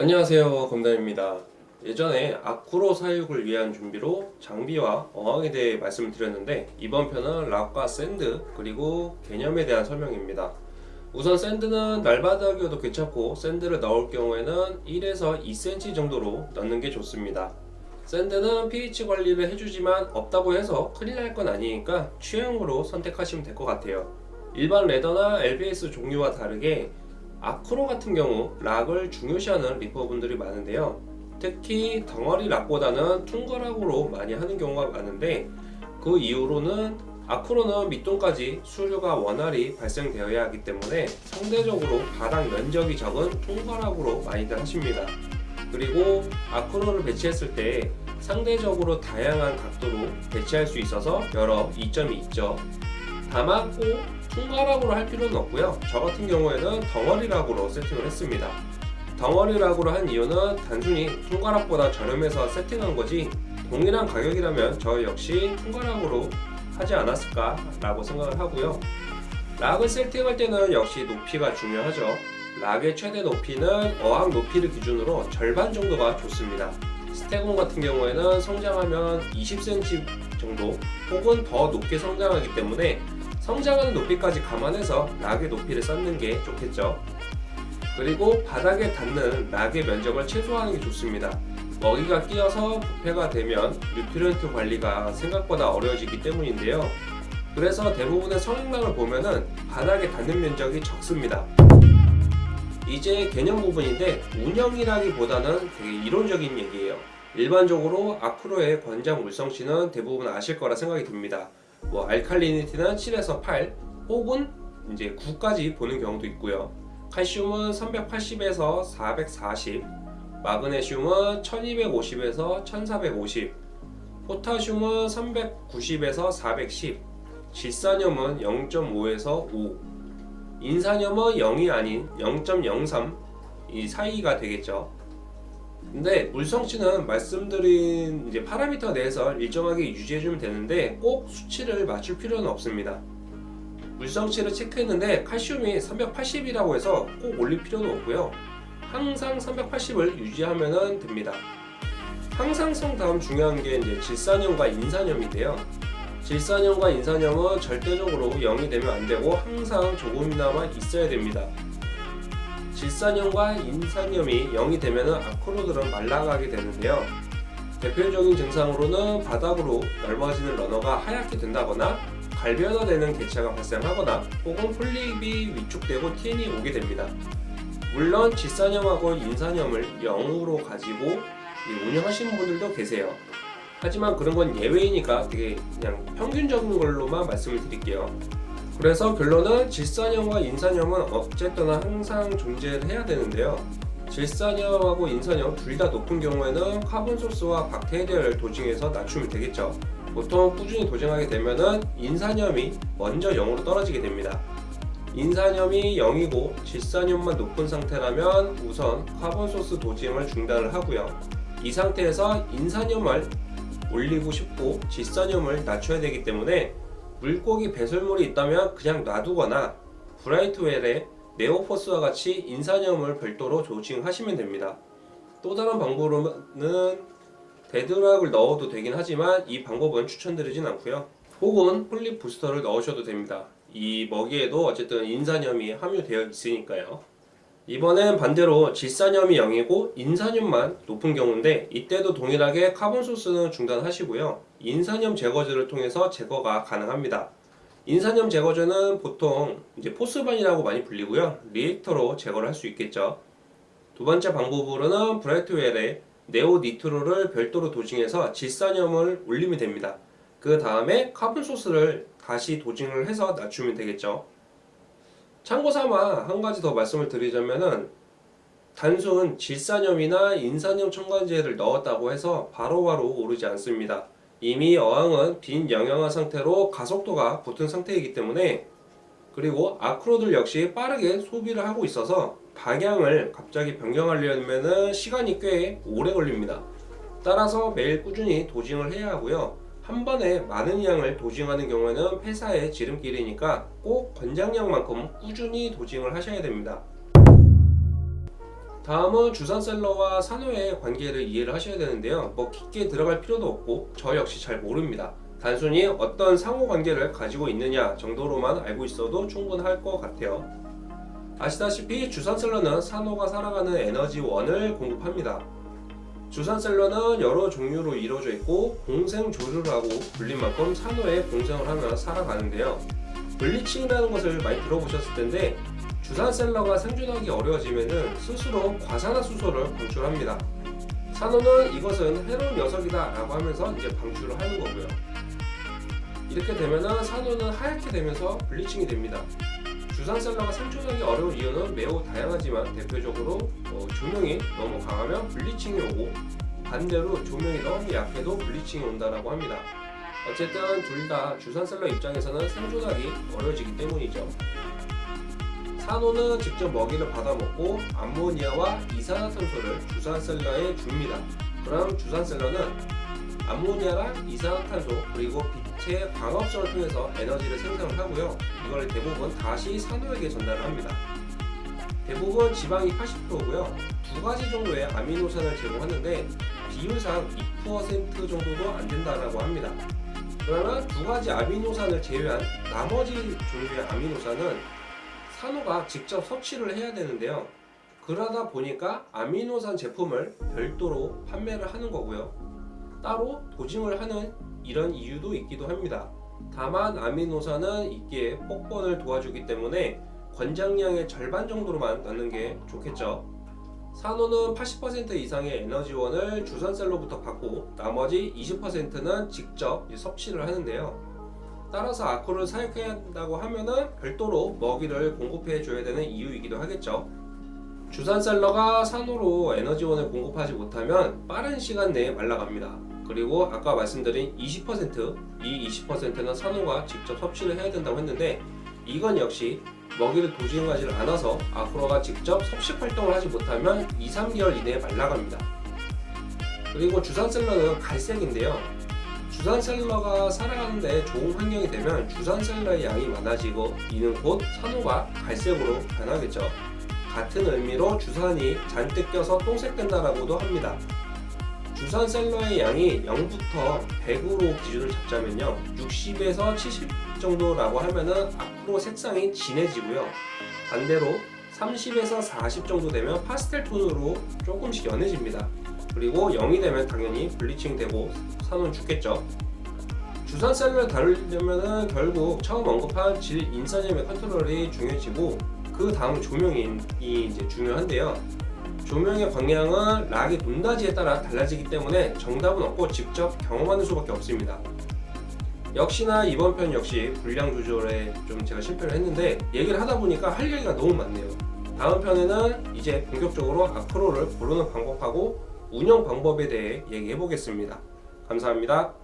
안녕하세요 검단입니다. 예전에 acro 사육을 위한 준비로 장비와 어항에 대해 말씀을 드렸는데 이번 편은 rock과 sand 그리고 개념에 대한 설명입니다. 우선 sand는 날바닥이어도 괜찮고 sand를 넣을 경우에는 1에서 2cm 정도로 넣는 게 좋습니다. sand는 pH 관리를 해주지만 없다고 해서 큰일 날 건 아니니까 취향으로 선택하시면 될 것 같아요. 일반 레더나 LBS 종류와 다르게 아크로 같은 경우 락을 중요시하는 리퍼분들이 많은데요. 특히 덩어리 락보다는 퉁거락으로 많이 하는 경우가 많은데 그 이유로는 아크로는 밑동까지 수류가 원활히 발생되어야 하기 때문에 상대적으로 바닥 면적이 적은 퉁거락으로 많이들 하십니다. 그리고 아크로를 배치했을 때 상대적으로 다양한 각도로 배치할 수 있어서 여러 이점이 있죠 다만 꼭 퉁가락으로 할 필요는 없고요. 저 같은 경우에는 덩어리락으로 세팅을 했습니다. 덩어리락으로 한 이유는 단순히 퉁가락보다 저렴해서 세팅한 거지 동일한 가격이라면 저 역시 퉁가락으로 하지 않았을까 라고 생각을 하고요. 락을 세팅할 때는 역시 높이가 중요하죠. 락의 최대 높이는 어항 높이를 기준으로 절반 정도가 좋습니다. 스테곤 같은 경우에는 성장하면 20cm 정도 혹은 더 높게 성장하기 때문에 성장하는 높이까지 감안해서 rock의 높이를 쌓는 게 좋겠죠. 그리고 바닥에 닿는 rock의 면적을 최소화하는 게 좋습니다. 먹이가 끼어서 부패가 되면 nutrient 관리가 생각보다 어려워지기 때문인데요. 그래서 대부분의 성형rock을 보면은 바닥에 닿는 면적이 적습니다. 이제 개념 부분인데 운영이라기보다는 되게 이론적인 얘기예요 일반적으로 아크로의 권장 물성치는 대부분 아실 거라 생각이 듭니다. 뭐 알칼리니티는 7에서 8 혹은 이제 9까지 보는 경우도 있고요. 칼슘은 380에서 440 마그네슘은 1250에서 1450 포타슘은 390에서 410 질산염은 0.5에서 5 인산염은 0이 아닌 0.03 이 사이가 되겠죠 근데 물성치는 말씀드린 이제 파라미터 내에서 일정하게 유지해주면 되는데 꼭 수치를 맞출 필요는 없습니다. 물성치를 체크했는데 칼슘이 380이라고 해서 꼭 올릴 필요도 없고요. 항상 380을 유지하면 됩니다. 항상성 다음 중요한 게 이제 질산염과 인산염인데요. 질산염과 인산염은 절대적으로 0이 되면 안 되고 항상 조금이나마 있어야 됩니다 질산염과 인산염이 0이 되면 아크로들은 말라가게 되는데요. 대표적인 증상으로는 바닥으로 넓어지는 러너가 하얗게 된다거나 갈변화되는 개체가 발생하거나 혹은 폴립이 위축되고 TN이 오게 됩니다. 물론 질산염하고 인산염을 0으로 가지고 운영하시는 분들도 계세요. 하지만 그런 건 예외이니까 되게 그냥 평균적인 걸로만 말씀을 드릴게요 그래서 결론은 질산염과 인산염은 어쨌든 항상 존재를 해야 되는데요. 질산염하고 인산염 둘다 높은 경우에는 카본 소스와 박테리아를 dosing해서 낮추면 되겠죠. 보통 꾸준히 dosing하게 되면 인산염이 먼저 0으로 떨어지게 됩니다. 인산염이 0이고 질산염만 높은 상태라면 우선 carbon source dosing을 중단을 하고요. 이 상태에서 인산염을 올리고 싶고 질산염을 낮춰야 되기 때문에 물고기 배설물이 있다면 그냥 놔두거나 Brightwell의 NeoPhos와 같이 인산염을 별도로 dosing하시면 됩니다. 또 다른 방법으로는 dead rock을 넣어도 되긴 하지만 이 방법은 추천드리진 않고요. 혹은 polyp booster를 넣으셔도 됩니다. 이 먹이에도 어쨌든 인산염이 함유되어 있으니까요. 이번엔 반대로 질산염이 0이고 인산염만 높은 경우인데 이때도 동일하게 carbon source는 중단하시고요 인산염 제거제를 통해서 제거가 가능합니다. 인산염 제거제는 보통 이제 PhosBan이라고 많이 불리고요. reactor로 제거를 할 수 있겠죠. 두 번째 방법으로는 Brightwell의 NeoNitro를 별도로 dosing해서 질산염을 올리면 됩니다. 그 다음에 carbon source를 다시 dosing을 해서 낮추면 되겠죠. 참고삼아 한 가지 더 말씀을 드리자면은 단순 질산염이나 인산염 첨가제를 넣었다고 해서 바로바로 바로 오르지 않습니다. 이미 어항은 빈 영양화 상태로 가속도가 붙은 상태이기 때문에 그리고 아크로들 역시 빠르게 소비를 하고 있어서 방향을 갑자기 변경하려면 시간이 꽤 오래 걸립니다. 따라서 매일 꾸준히 도징을 해야 하고요. 한 번에 많은 양을 도징하는 경우에는 폐사의 지름길이니까 꼭 권장량만큼 꾸준히 도징을 하셔야 됩니다. 다음은 주산셀러와 산호의 관계를 이해를 하셔야 되는데요. 뭐 깊게 들어갈 필요도 없고 저 역시 잘 모릅니다. 단순히 어떤 상호 관계를 가지고 있느냐 정도로만 알고 있어도 충분할 것 같아요. 아시다시피 주산셀러는 산호가 살아가는 에너지원을 공급합니다. 주산셀러는 여러 종류로 이루어져 있고 공생조류라고 불린 만큼 산호에 공생을 하며 살아가는데요. 블리칭이라는 것을 많이 들어보셨을 텐데 주산셀러가 생존하기 어려워지면 스스로 과산화수소를 방출합니다. 산호는 이것은 해로운 녀석이다 라고 하면서 이제 방출을 하는 거고요. 이렇게 되면 산호는 하얗게 되면서 블리칭이 됩니다. 주산셀러가 생존하기 어려운 이유는 매우 다양하지만 대표적으로 어, 조명이 너무 강하면 블리칭이 오고 반대로 조명이 너무 약해도 블리칭이 온다라고 합니다. 어쨌든 둘 다 주산셀러 입장에서는 생존하기 어려워지기 때문이죠. 산호는 직접 먹이를 받아 먹고 암모니아와 이산화탄소를 주산셀러에 줍니다. 그럼 주산셀러는 암모니아랑 이산화탄소 그리고 빛의 광합성을 통해서 에너지를 생산을 하고요. 이걸 대부분 다시 산호에게 전달을 합니다. 대부분 지방이 80%고요. 두 가지 정도의 아미노산을 제공하는데 비율상 2% 정도도 안 된다라고 합니다. 그러나 두 가지 아미노산을 제외한 나머지 종류의 아미노산은 산호가 직접 섭취를 해야 되는데요. 그러다 보니까 아미노산 제품을 별도로 판매를 하는 거고요. 따로 도징을 하는 이런 이유도 있기도 합니다. 다만 아미노산은 이기에 폭번을 도와주기 때문에 권장량의 절반 정도로만 넣는 게 좋겠죠. 산호는 80% 이상의 에너지원을 주산셀로부터 받고 나머지 20%는 직접 섭취를 하는데요. 따라서 아쿠를 사육해야 한다고 하면은 별도로 먹이를 공급해 줘야 되는 이유이기도 하겠죠. 주산셀러가 산호로 에너지원을 공급하지 못하면 빠른 시간 내에 말라갑니다. 그리고 아까 말씀드린 20%, 이 20%는 산호가 직접 섭취를 해야 된다고 했는데 이건 역시 먹이를 도징하지 않아서 아쿠라가 직접 섭식 활동을 하지 못하면 2, 3개월 이내에 말라갑니다. 그리고 주산셀러는 갈색인데요. 주산셀러가 살아가는 데 좋은 환경이 되면 주산셀러의 양이 많아지고 이는 곧 산호가 갈색으로 변하겠죠. 같은 의미로 주산이 잔뜩 껴서 똥색된다라고도 합니다. 주산셀러의 양이 0부터 100으로 기준을 잡자면요 60에서 70 정도라고 하면은 앞으로 색상이 진해지고요 반대로 30에서 40 정도 되면 파스텔 톤으로 조금씩 연해집니다 그리고 0이 되면 당연히 블리칭 되고 산호는 죽겠죠 주산셀러를 다루려면 결국 처음 언급한 질 인산염의 컨트롤이 중요해지고 그 다음 조명이 이제 중요한데요 조명의 방향은 락의 높낮이에 따라 달라지기 때문에 정답은 없고 직접 경험하는 수밖에 없습니다. 역시나 이번 편 역시 분량 조절에 좀 제가 실패를 했는데 얘기를 하다 보니까 할 얘기가 너무 많네요. 다음 편에는 이제 본격적으로 아크로를 고르는 방법하고 운영 방법에 대해 얘기해 보겠습니다. 감사합니다.